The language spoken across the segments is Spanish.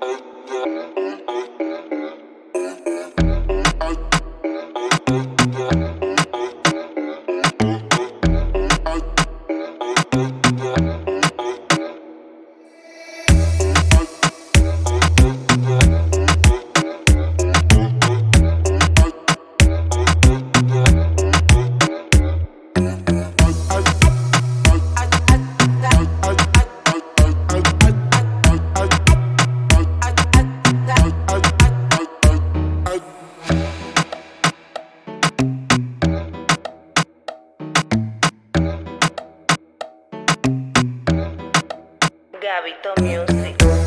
Altyazı M.K. Gabito Music.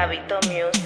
Gabito Music.